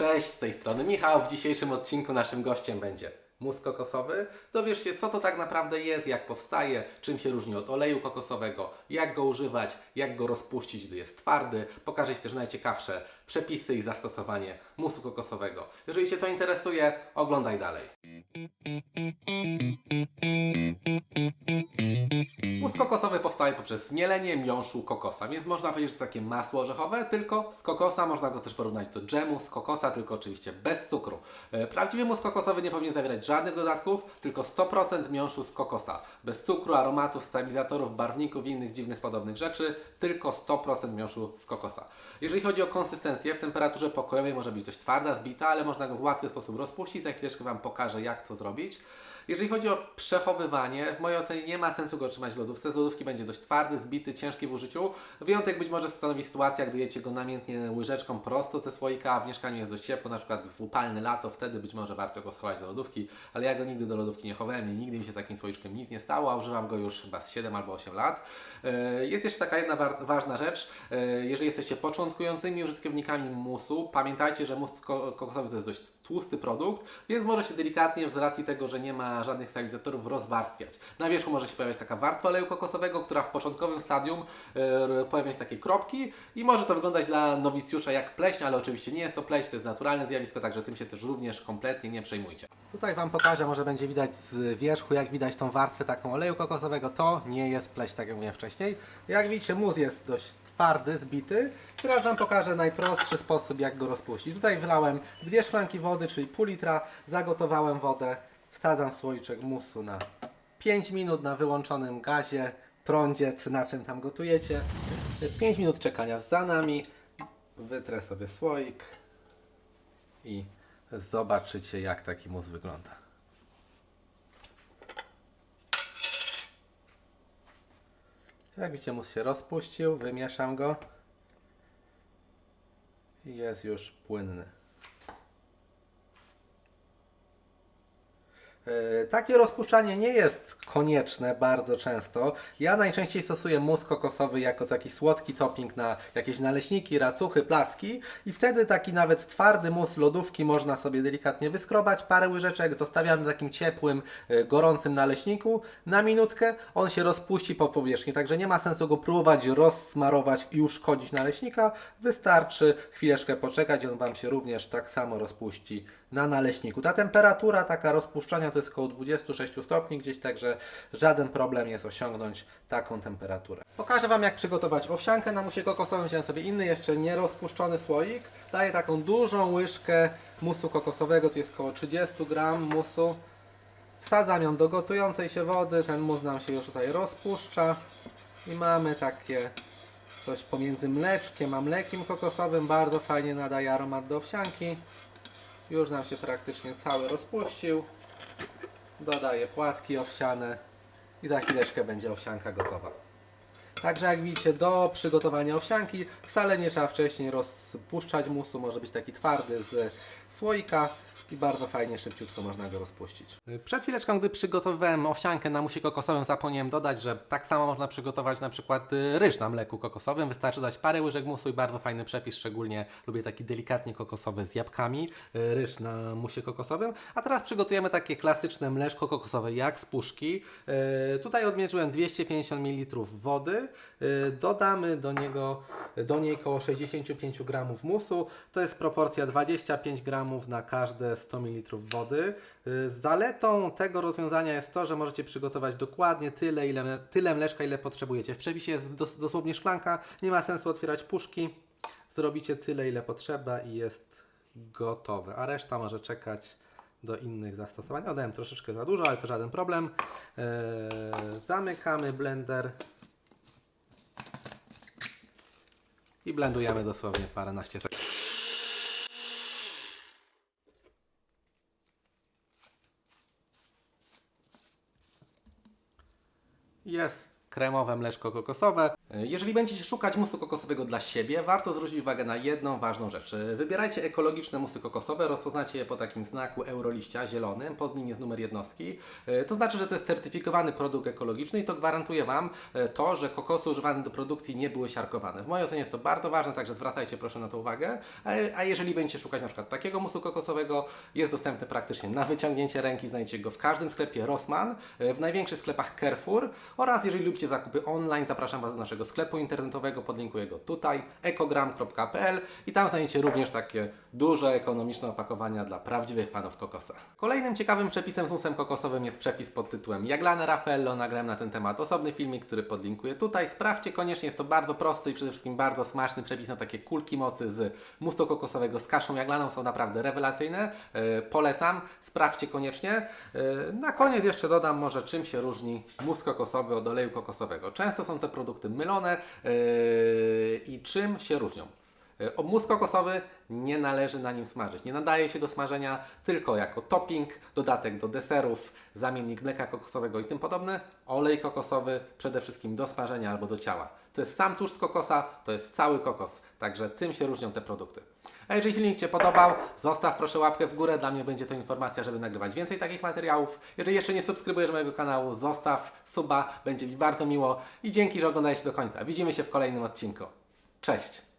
Cześć, z tej strony Michał. W dzisiejszym odcinku naszym gościem będzie mus kokosowy. Dowiesz się, co to tak naprawdę jest, jak powstaje, czym się różni od oleju kokosowego, jak go używać, jak go rozpuścić, gdy jest twardy. Pokażę Ci też najciekawsze przepisy i zastosowanie musu kokosowego. Jeżeli Cię to interesuje, oglądaj dalej. Mus kokosowy powstaje poprzez zmielenie miąższu kokosa, więc można powiedzieć, że to takie masło orzechowe, tylko z kokosa. Można go też porównać do dżemu z kokosa, tylko oczywiście bez cukru. E, Prawdziwy mus kokosowy nie powinien zawierać żadnych dodatków, tylko 100% miąższu z kokosa. Bez cukru, aromatów, stabilizatorów, barwników i innych dziwnych podobnych rzeczy, tylko 100% miąższu z kokosa. Jeżeli chodzi o konsystencję, w temperaturze pokojowej może być dość twarda, zbita, ale można go w łatwy sposób rozpuścić. Za chwileczkę Wam pokażę, jak to zrobić. Jeżeli chodzi o przechowywanie, w mojej ocenie nie ma sensu go trzymać w lodówce. Z lodówki będzie dość twardy, zbity, ciężki w użyciu. Wyjątek być może stanowi sytuacja, gdy jecie go namiętnie łyżeczką prosto ze słoika, a w mieszkaniu jest dość ciepło, na przykład w upalne lato, wtedy być może warto go schować do lodówki, ale ja go nigdy do lodówki nie chowałem i nigdy mi się z takim słoiczkiem nic nie stało, a używam go już chyba z 7 albo 8 lat. E, Jest jeszcze taka jedna ważna rzecz. E, Jeżeli jesteście początkującymi użytkownikami musu, pamiętajcie, że mus ko- kokosowy to jest dość tłusty produkt, więc może się delikatnie z racji tego, że nie ma żadnych stabilizatorów rozwarstwiać. Na wierzchu może się pojawiać taka warstwa oleju kokosowego, która w początkowym stadium e, pojawią się takie kropki i może to wyglądać dla nowicjusza jak pleśń, ale oczywiście nie jest to pleśń, to jest naturalne zjawisko, także tym się też również kompletnie nie przejmujcie. Tutaj Wam pokażę, może będzie widać z wierzchu, jak widać tą warstwę taką oleju kokosowego. To nie jest pleśń, tak jak mówiłem wcześniej. Jak widzicie, mus jest dość twardy, zbity. Teraz Wam pokażę najprostszy sposób, jak go rozpuścić. Tutaj wylałem dwie szklanki wody, czyli pół litra, zagotowałem wodę, wsadzam słoiczek musu na 5 minut na wyłączonym gazie, prądzie, czy na czym tam gotujecie. 5 minut czekania za nami. Wytrę sobie słoik i zobaczycie, jak taki mus wygląda. Jak widzicie, mus się rozpuścił, wymieszam go jest już płynny. Takie rozpuszczanie nie jest konieczne bardzo często. Ja najczęściej stosuję mus kokosowy jako taki słodki topping na jakieś naleśniki, racuchy, placki i wtedy taki nawet twardy mus lodówki można sobie delikatnie wyskrobać, parę łyżeczek, zostawiamy na takim ciepłym, e, gorącym naleśniku na minutkę, on się rozpuści po powierzchni, także nie ma sensu go próbować rozsmarować i uszkodzić naleśnika, wystarczy chwileczkę poczekać on Wam się również tak samo rozpuści na naleśniku. Ta temperatura taka rozpuszczania to jest około 26 stopni gdzieś, także żaden problem jest osiągnąć taką temperaturę. Pokażę Wam jak przygotować owsiankę na musie kokosowym. Wziąłem sobie inny, jeszcze nierozpuszczony słoik. Daję taką dużą łyżkę musu kokosowego, to jest około 30 gram musu. Wsadzam ją do gotującej się wody, ten mus nam się już tutaj rozpuszcza i mamy takie coś pomiędzy mleczkiem a mlekiem kokosowym, bardzo fajnie nadaje aromat do owsianki. Już nam się praktycznie cały rozpuścił. Dodaję płatki owsiane i za chwileczkę będzie owsianka gotowa. Także jak widzicie, do przygotowania owsianki wcale nie trzeba wcześniej rozpuszczać musu, może być taki twardy z słoika i bardzo fajnie, szybciutko można go rozpuścić. Przed chwileczką, gdy przygotowywałem owsiankę na musie kokosowym, zapomniałem dodać, że tak samo można przygotować na przykład y, ryż na mleku kokosowym. Wystarczy dać parę łyżek musu i bardzo fajny przepis, szczególnie lubię taki delikatnie kokosowy z jabłkami, y, ryż na musie kokosowym. A teraz przygotujemy takie klasyczne mleczko kokosowe jak z puszki. Y, Tutaj odmierzyłem 250 ml wody. Y, Dodamy do niego, do niej około 65 g musu. To jest proporcja 25 g na każde 100 ml wody. Y, Zaletą tego rozwiązania jest to, że możecie przygotować dokładnie tyle, ile, tyle mleczka, ile potrzebujecie. W przepisie jest dos, dosłownie szklanka, nie ma sensu otwierać puszki. Zrobicie tyle, ile potrzeba i jest gotowe. A reszta może czekać do innych zastosowań. Dodałem troszeczkę za dużo, ale to żaden problem. Eee, zamykamy blender i blendujemy dosłownie paręnaście sekund. Jest kremowe mleczko kokosowe. Jeżeli będziecie szukać musu kokosowego dla siebie, warto zwrócić uwagę na jedną ważną rzecz. Wybierajcie ekologiczne musy kokosowe, rozpoznacie je po takim znaku euroliścia zielonym, pod nim jest numer jednostki. E, To znaczy, że to jest certyfikowany produkt ekologiczny i to gwarantuje Wam e, to, że kokosy używane do produkcji nie były siarkowane. W mojej ocenie jest to bardzo ważne, także zwracajcie proszę na to uwagę. A, jeżeli będziecie szukać na przykład takiego musu kokosowego, jest dostępny praktycznie na wyciągnięcie ręki, znajdziecie go w każdym sklepie Rossmann, e, w największych sklepach Carrefour oraz jeżeli lubicie zakupy online, zapraszam Was do naszego sklepu internetowego, podlinkuję go tutaj, ekogram.pl i tam znajdziecie również takie duże, ekonomiczne opakowania dla prawdziwych fanów kokosa. Kolejnym ciekawym przepisem z musem kokosowym jest przepis pod tytułem Jaglane Raffaello. Nagrałem na ten temat osobny filmik, który podlinkuję tutaj. Sprawdźcie koniecznie, jest to bardzo prosty i przede wszystkim bardzo smaczny przepis na takie kulki mocy z musu kokosowego z kaszą jaglaną. Są naprawdę rewelacyjne. E, polecam, sprawdźcie koniecznie. E, na koniec jeszcze dodam może czym się różni mus kokosowy od oleju kokosowego. Często są te produkty mylone e, i czym się różnią. E, mus kokosowy nie należy na nim smażyć. Nie nadaje się do smażenia tylko jako topping, dodatek do deserów, zamiennik mleka kokosowego i tym podobne. Olej kokosowy przede wszystkim do smażenia albo do ciała. To jest sam tłuszcz z kokosa, to jest cały kokos. Także tym się różnią te produkty. A jeżeli filmik Cię podobał, zostaw proszę łapkę w górę. Dla mnie będzie to informacja, żeby nagrywać więcej takich materiałów. Jeżeli jeszcze nie subskrybujesz mojego kanału, zostaw suba, będzie mi bardzo miło i dzięki, że oglądałeś do końca. Widzimy się w kolejnym odcinku. Cześć!